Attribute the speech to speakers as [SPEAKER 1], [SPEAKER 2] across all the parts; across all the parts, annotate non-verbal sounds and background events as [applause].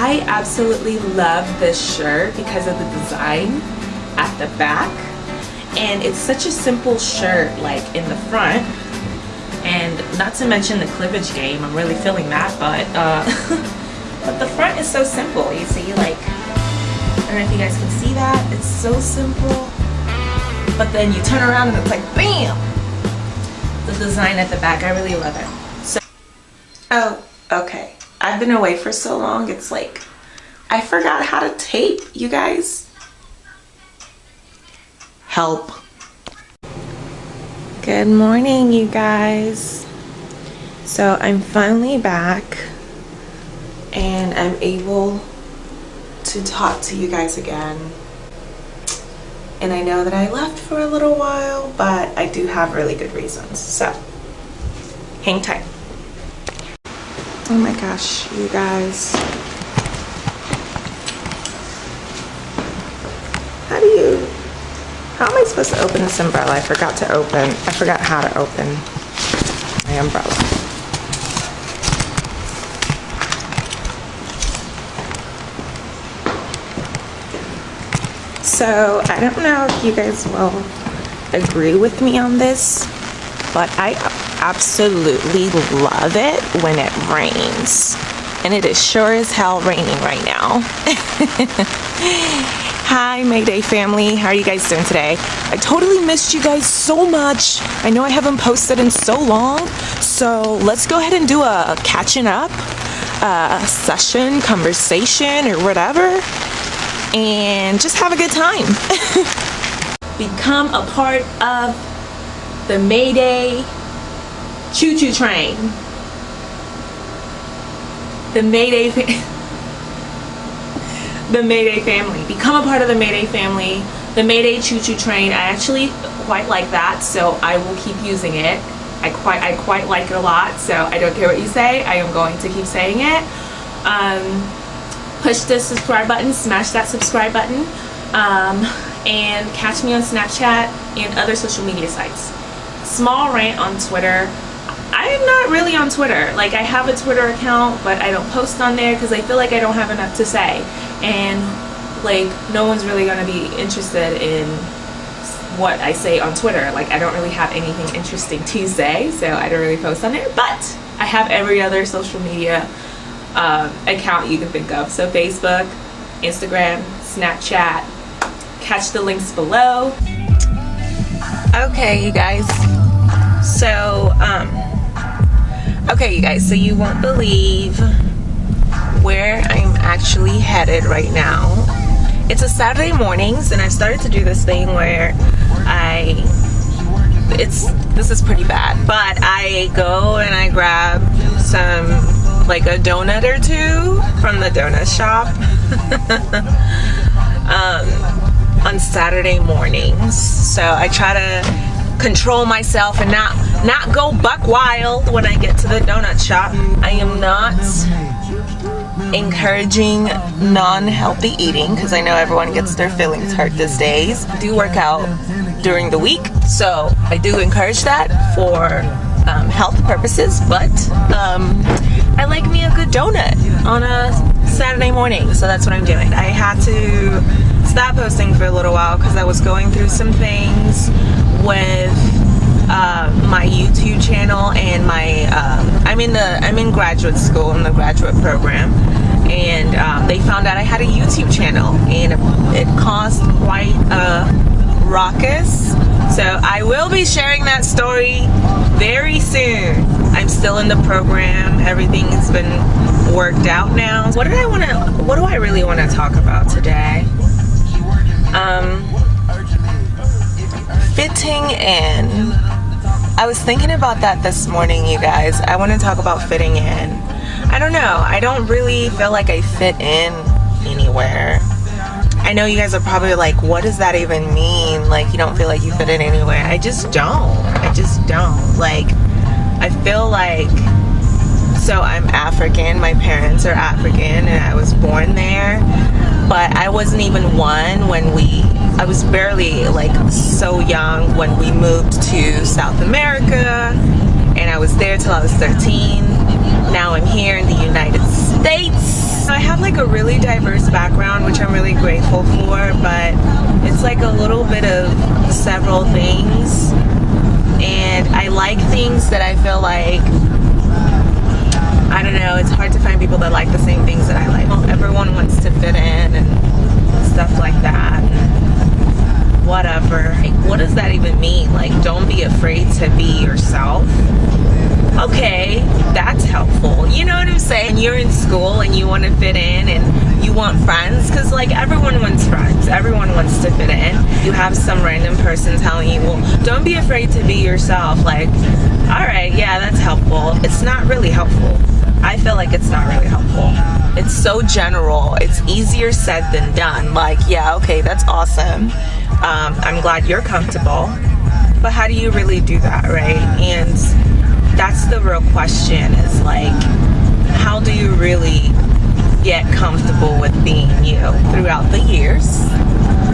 [SPEAKER 1] I absolutely love this shirt because of the design at the back. And it's such a simple shirt like in the front. And not to mention the cleavage game I'm really feeling that but uh, [laughs] but the front is so simple. You see like I don't know if you guys can see that. It's so simple. But then you turn around and it's like BAM! The design at the back I really love it. So oh okay I've been away for so long it's like I forgot how to tape you guys help. Good morning, you guys. So I'm finally back and I'm able to talk to you guys again. And I know that I left for a little while, but I do have really good reasons. So hang tight. Oh my gosh, you guys. How do you how am I supposed to open this umbrella? I forgot to open, I forgot how to open my umbrella. So I don't know if you guys will agree with me on this, but I absolutely love it when it rains. And it is sure as hell raining right now. [laughs] Hi Mayday family, how are you guys doing today? I totally missed you guys so much. I know I haven't posted in so long, so let's go ahead and do a catching up uh, session, conversation, or whatever, and just have a good time. [laughs] Become a part of the Mayday choo-choo train. The Mayday [laughs] the Mayday family. Become a part of the Mayday family. The Mayday Choo Choo Train, I actually quite like that, so I will keep using it. I quite, I quite like it a lot, so I don't care what you say. I am going to keep saying it. Um, push the subscribe button, smash that subscribe button, um, and catch me on Snapchat and other social media sites. Small rant on Twitter. I am not really on Twitter. Like I have a Twitter account, but I don't post on there because I feel like I don't have enough to say. And like no one's really gonna be interested in what I say on Twitter. Like I don't really have anything interesting to say so I don't really post on there. But I have every other social media um, account you can think of. So Facebook Instagram Snapchat. Catch the links below. Okay you guys. So um okay you guys so you won't believe where I'm actually headed right now. It's a Saturday mornings and I started to do this thing where I it's this is pretty bad but I go and I grab some like a donut or two from the donut shop [laughs] um, on Saturday mornings so I try to control myself and not not go buck wild when I get to the donut shop I am not encouraging non-healthy eating because I know everyone gets their feelings hurt these days. I do work out during the week, so I do encourage that for um, health purposes, but um, I like me a good donut on a Saturday morning, so that's what I'm doing. I had to stop posting for a little while because I was going through some things with uh, my YouTube channel and my uh, I'm in the I'm in graduate school in the graduate program. And um, they found out I had a YouTube channel and it caused quite a ruckus. So I will be sharing that story very soon. I'm still in the program. Everything's been worked out now. What did I want to what do I really want to talk about today? Um fitting in I was thinking about that this morning, you guys. I want to talk about fitting in. I don't know. I don't really feel like I fit in anywhere. I know you guys are probably like, what does that even mean? Like, you don't feel like you fit in anywhere. I just don't. I just don't. Like, I feel like, so I'm African. My parents are African and I was born there. But I wasn't even one when we I was barely like so young when we moved to South America and I was there till I was 13. Now I'm here in the United States. I have like a really diverse background, which I'm really grateful for, but it's like a little bit of several things. And I like things that I feel like I don't know, it's hard to find people that like the same things that I like. Well, everyone wants to fit in and stuff like that. Whatever. Like, what does that even mean? Like, don't be afraid to be yourself. Okay, that's helpful. You know what I'm saying? You're in school and you want to fit in and you want friends because like everyone wants friends. Everyone wants to fit in. You have some random person telling you, well, don't be afraid to be yourself. Like, all right, yeah, that's helpful. It's not really helpful. I feel like it's not really helpful. It's so general. It's easier said than done. Like, yeah, okay, that's awesome. Um, I'm glad you're comfortable. But how do you really do that, right? And that's the real question is like, how do you really get comfortable with being you throughout the years?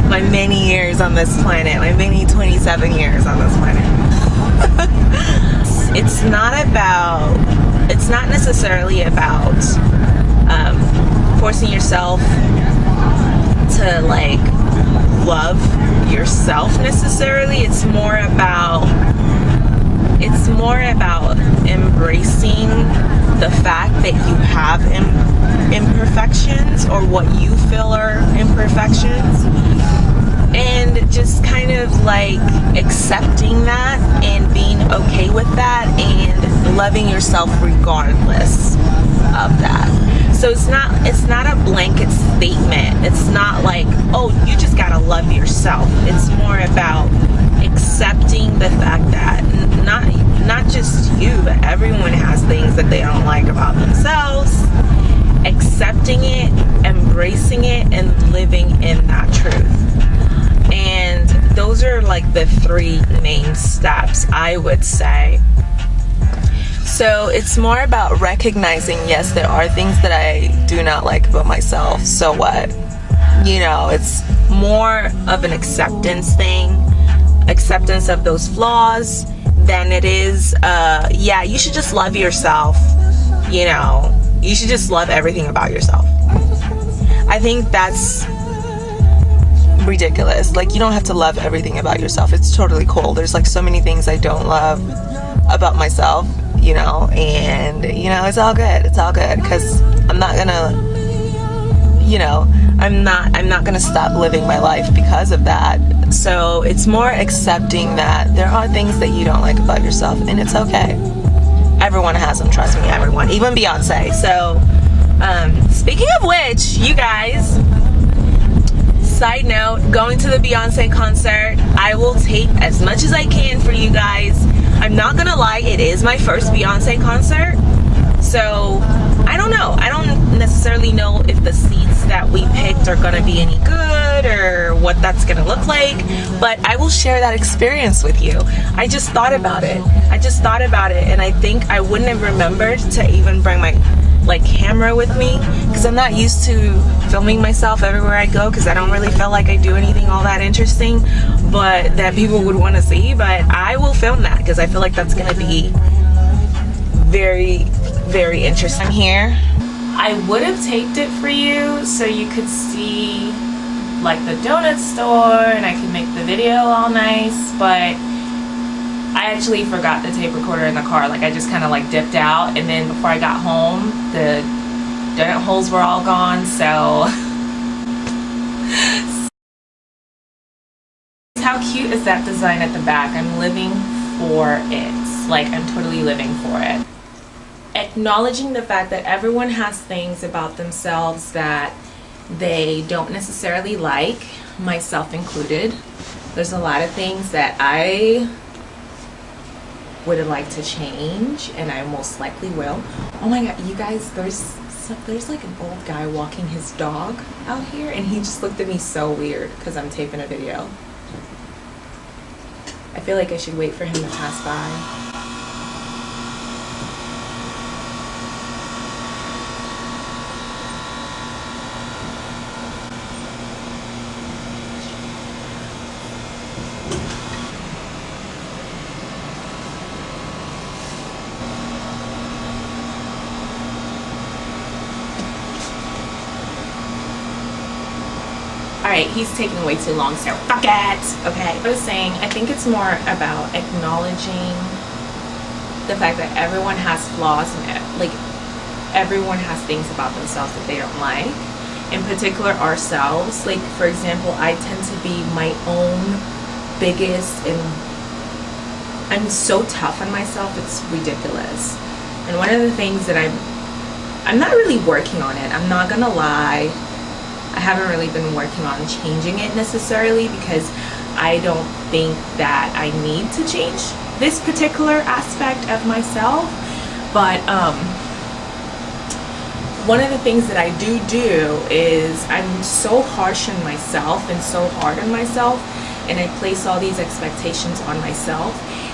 [SPEAKER 1] My many years on this planet, my many 27 years on this planet. [laughs] it's not about it's not necessarily about um, forcing yourself to like love yourself necessarily. It's more about it's more about embracing the fact that you have Im imperfections or what you feel are imperfections and just kind of like accepting that and being okay with that and loving yourself regardless of that. So it's not it's not a blanket statement. It's not like oh you just gotta love yourself. It's more about accepting the fact that not not just you but everyone has things that they don't like about themselves. Accepting it embracing it and living in that truth and those are like the three main steps I would say. So it's more about recognizing yes there are things that I do not like about myself so what? You know it's more of an acceptance thing acceptance of those flaws than it is uh yeah you should just love yourself you know? You should just love everything about yourself. I think that's ridiculous. Like you don't have to love everything about yourself. It's totally cool. There's like so many things I don't love about myself, you know, and you know, it's all good. It's all good cuz I'm not to you know, I'm not I'm not to stop living my life because of that. So, it's more accepting that there are things that you don't like about yourself and it's okay. Everyone has them, trust me, everyone. Even Beyonce. So, um, speaking side note, going to the Beyonce concert, I will tape as much as I can for you guys. I'm not gonna lie, it is my first Beyonce concert. So, I don't know. I don't necessarily know if the seats that we picked are gonna be any good or what that's gonna look like, but I will share that experience with you. I just thought about it. I just thought about it and I think I wouldn't have remembered to even bring my like camera with me because I'm not used to filming myself everywhere I go because I don't really feel like I do anything all that interesting but that people would want to see but I will film that because I feel like that's gonna be very very interesting here. I would have taped it for you so you could see like the donut store and I could make the video all nice but I actually forgot the tape recorder in the car. Like I just kind of like dipped out and then before I got home, the donut holes were all gone. So [laughs] how cute is that design at the back? I'm living for it. Like I'm totally living for it. Acknowledging the fact that everyone has things about themselves that they don't necessarily like, myself included. There's a lot of things that I would like to change and I most likely will. Oh my god, you guys, there's there's like an old guy walking his dog out here and he just looked at me so weird because I'm taping a video. I feel like I should wait for him to pass by. Right he's taking way too long so fuck it. Okay i was saying i think it's more about acknowledging the fact that everyone has flaws and eh, like everyone has things about themselves that they don't like. In particular ourselves. Like for example i tend to be my own biggest and i'm so tough on myself it's ridiculous. And one of the things that i'm i'm not really working on it i'm not gonna lie I haven't really been working on changing it necessarily because I don't think that I need to change this particular aspect of myself. But um, one of the things that I do do is I'm so harsh on myself and so hard on myself and I place all these expectations on myself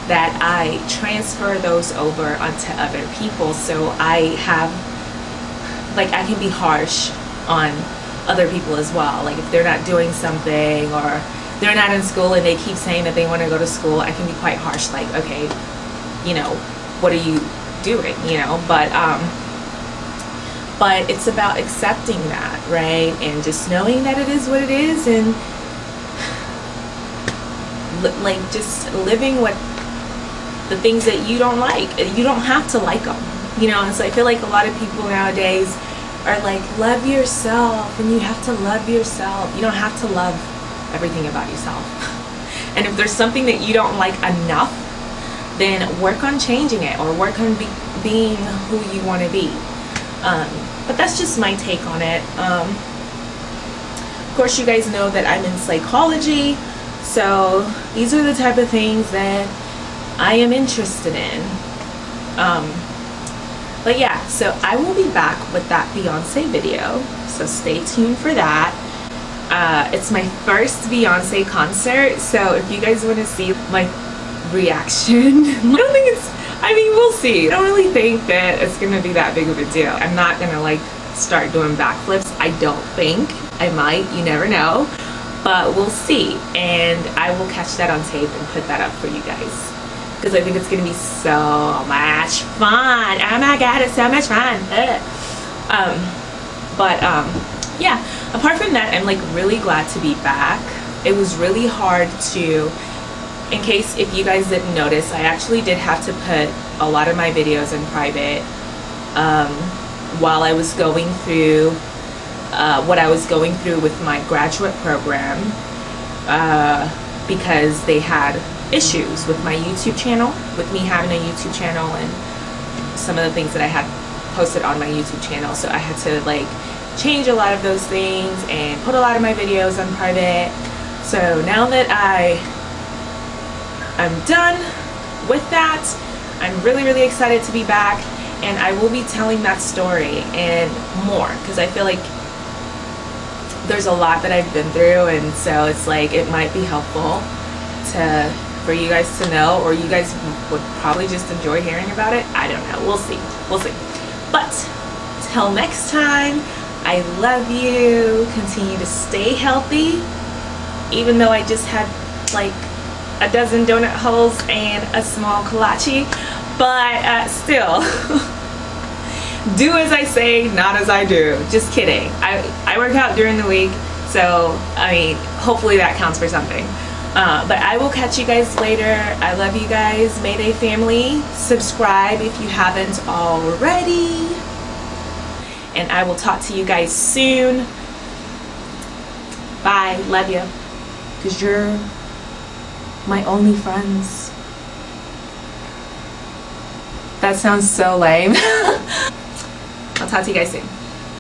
[SPEAKER 1] that I transfer those over onto other people so I have like I can be harsh on other people as well. Like if they're not doing something or they're not in school and they keep saying that they want to go to school, I can be quite harsh. Like, okay, you know, what are you doing? You know, but um, but it's about accepting that, right? And just knowing that it is what it is, and like just living with the things that you don't like. You don't have to like them, you know. And so I feel like a lot of people nowadays are like love yourself and you have to love yourself. You don't have to love everything about yourself. [laughs] And if there's something that you don't like enough then work on changing it or work on be being who you want to be. Um, but that's just my take on it. Um, of course you guys know that I'm in psychology so these are the type of things that I am interested in. Um, so I will be back with that Beyonce video. So stay tuned for that. Uh, it's my first Beyonce concert. So if you guys want to see my reaction, [laughs] I don't think it's, I mean, we'll see. I don't really think that it's going to be that big of a deal. I'm not going to like start doing backflips. I don't think. I might, you never know. But we'll see. And I will catch that on tape and put that up for you guys because I think it's going to be so much fun. Oh my god, it's so much fun. Um, but um, yeah, apart from that, I'm like really glad to be back. It was really hard to, in case if you guys didn't notice, I actually did have to put a lot of my videos in private um, while I was going through uh, what I was going through with my graduate program uh, because they had issues with my YouTube channel, with me having a YouTube channel and some of the things that I had posted on my YouTube channel. So I had to like change a lot of those things and put a lot of my videos on private. So now that I I'm done with that, I'm really, really excited to be back and I will be telling that story and more because I feel like there's a lot that I've been through and so it's like it might be helpful to for you guys to know or you guys would probably just enjoy hearing about it. I don't know. We'll see. We'll see. But till next time I love you. Continue to stay healthy. Even though I just had like a dozen donut holes and a small kolache. But uh, still [laughs] do as I say not as I do. Just kidding. I, I work out during the week. So I mean hopefully that counts for something uh, but I will catch you guys later. I love you guys. Mayday family. Subscribe if you haven't already. And I will talk to you guys soon. Bye. Love you. Because you're my only friends. That sounds so lame. [laughs] I'll talk to you guys soon.